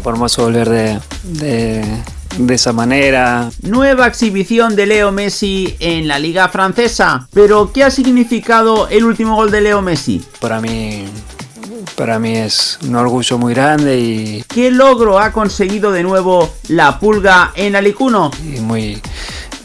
Formoso volver de, de, de, esa manera. Nueva exhibición de Leo Messi en la liga francesa. Pero, ¿qué ha significado el último gol de Leo Messi? Para mí, para mí es un orgullo muy grande y... ¿Qué logro ha conseguido de nuevo la pulga en Alicuno? Y muy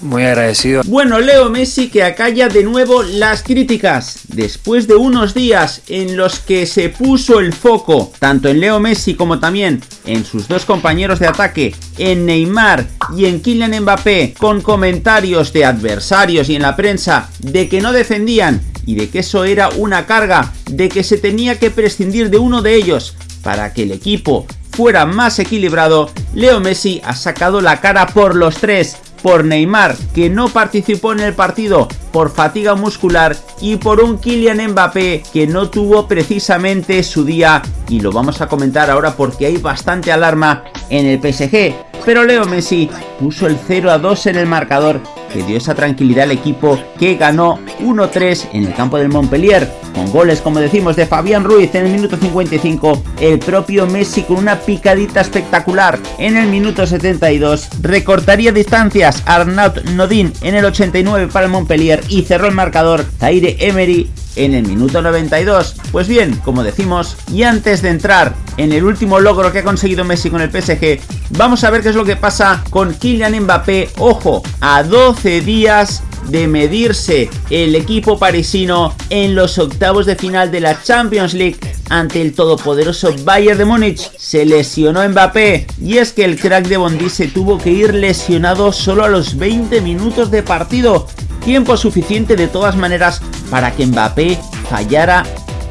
muy agradecido. Bueno, Leo Messi que acalla de nuevo las críticas. Después de unos días en los que se puso el foco, tanto en Leo Messi como también en sus dos compañeros de ataque, en Neymar y en Kylian Mbappé, con comentarios de adversarios y en la prensa de que no defendían y de que eso era una carga, de que se tenía que prescindir de uno de ellos para que el equipo fuera más equilibrado, Leo Messi ha sacado la cara por los tres, por Neymar, que no participó en el partido por fatiga muscular, y por un Kylian Mbappé que no tuvo precisamente su día, y lo vamos a comentar ahora porque hay bastante alarma en el PSG. Pero Leo Messi puso el 0 a 2 en el marcador que dio esa tranquilidad al equipo que ganó 1-3 en el campo del Montpellier, con goles como decimos de Fabián Ruiz en el minuto 55, el propio Messi con una picadita espectacular en el minuto 72, recortaría distancias Arnaud Nodin en el 89 para el Montpellier y cerró el marcador Zaire Emery en el minuto 92. Pues bien, como decimos, y antes de entrar en el último logro que ha conseguido Messi con el PSG, vamos a ver qué es lo que pasa con Kylian Mbappé. Ojo, a 12 días de medirse el equipo parisino en los octavos de final de la Champions League ante el todopoderoso Bayern de Múnich. Se lesionó Mbappé y es que el crack de Bondi se tuvo que ir lesionado solo a los 20 minutos de partido. Tiempo suficiente de todas maneras para que Mbappé fallara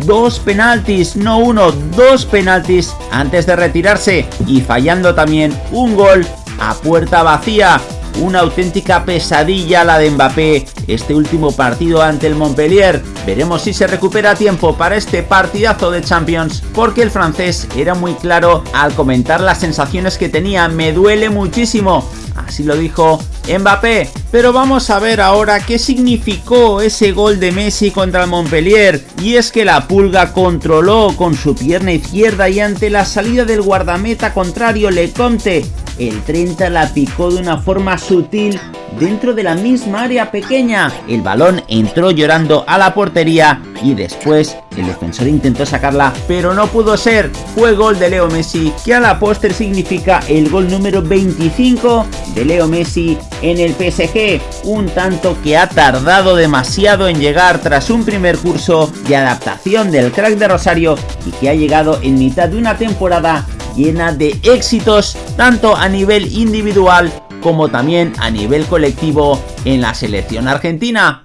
dos penaltis, no uno, dos penaltis antes de retirarse y fallando también un gol a puerta vacía una auténtica pesadilla la de Mbappé este último partido ante el Montpellier. Veremos si se recupera tiempo para este partidazo de Champions, porque el francés era muy claro al comentar las sensaciones que tenía. Me duele muchísimo, así lo dijo Mbappé. Pero vamos a ver ahora qué significó ese gol de Messi contra el Montpellier. Y es que la pulga controló con su pierna izquierda y ante la salida del guardameta contrario Lecomte el 30 la picó de una forma sutil dentro de la misma área pequeña. El balón entró llorando a la portería y después el defensor intentó sacarla, pero no pudo ser. Fue gol de Leo Messi, que a la póster significa el gol número 25 de Leo Messi en el PSG. Un tanto que ha tardado demasiado en llegar tras un primer curso de adaptación del crack de Rosario y que ha llegado en mitad de una temporada llena de éxitos tanto a nivel individual como también a nivel colectivo en la selección argentina.